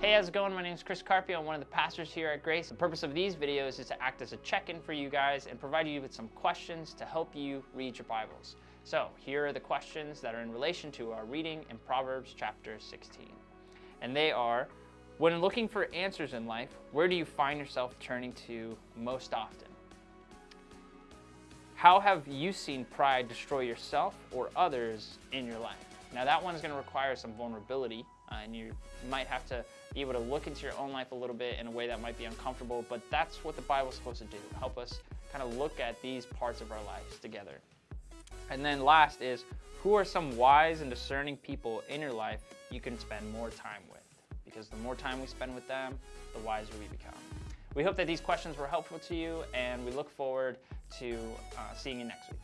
Hey, how's it going? My name is Chris Carpio. I'm one of the pastors here at Grace. The purpose of these videos is to act as a check-in for you guys and provide you with some questions to help you read your Bibles. So here are the questions that are in relation to our reading in Proverbs chapter 16. And they are, when looking for answers in life, where do you find yourself turning to most often? How have you seen pride destroy yourself or others in your life? Now that one is going to require some vulnerability uh, and you might have to be able to look into your own life a little bit in a way that might be uncomfortable, but that's what the Bible's supposed to do, help us kind of look at these parts of our lives together. And then last is, who are some wise and discerning people in your life you can spend more time with? Because the more time we spend with them, the wiser we become. We hope that these questions were helpful to you, and we look forward to uh, seeing you next week.